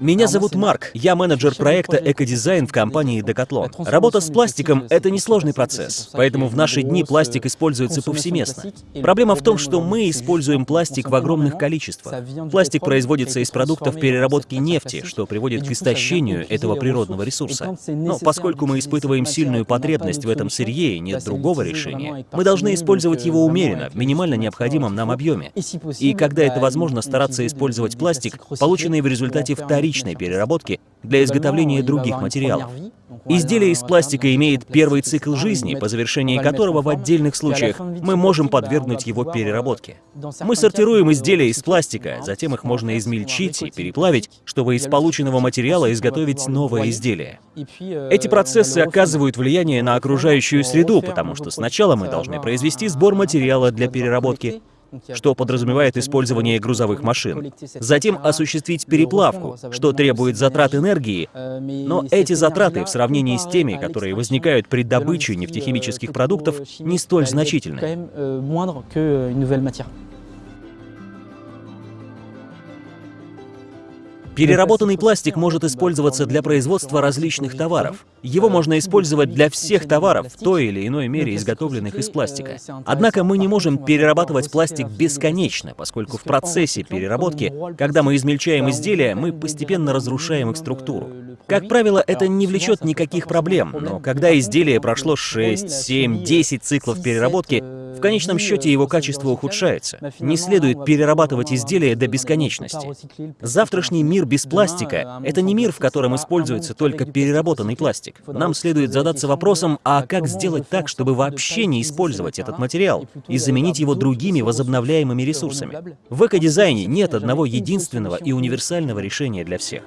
Меня зовут Марк, я менеджер проекта «Экодизайн» в компании Decathlon. Работа с пластиком — это несложный процесс, поэтому в наши дни пластик используется повсеместно. Проблема в том, что мы используем пластик в огромных количествах. Пластик производится из продуктов переработки нефти, что приводит к истощению этого природного ресурса. Но поскольку мы испытываем сильную потребность в этом сырье и нет другого решения, мы должны использовать его умеренно, в минимально необходимом нам объеме. И когда это возможно, стараться использовать пластик, полученный в результате вторичной вторичной переработки для изготовления других материалов. Изделие из пластика имеет первый цикл жизни, по завершении которого в отдельных случаях мы можем подвергнуть его переработке. Мы сортируем изделия из пластика, затем их можно измельчить и переплавить, чтобы из полученного материала изготовить новое изделие. Эти процессы оказывают влияние на окружающую среду, потому что сначала мы должны произвести сбор материала для переработки, что подразумевает использование грузовых машин. Затем осуществить переплавку, что требует затрат энергии, но эти затраты в сравнении с теми, которые возникают при добыче нефтехимических продуктов, не столь значительны. Переработанный пластик может использоваться для производства различных товаров. Его можно использовать для всех товаров, в той или иной мере изготовленных из пластика. Однако мы не можем перерабатывать пластик бесконечно, поскольку в процессе переработки, когда мы измельчаем изделия, мы постепенно разрушаем их структуру. Как правило, это не влечет никаких проблем, но когда изделие прошло 6, 7, 10 циклов переработки, в конечном счете его качество ухудшается. Не следует перерабатывать изделия до бесконечности. Завтрашний мир без пластика — это не мир, в котором используется только переработанный пластик. Нам следует задаться вопросом, а как сделать так, чтобы вообще не использовать этот материал и заменить его другими возобновляемыми ресурсами? В экодизайне нет одного единственного и универсального решения для всех.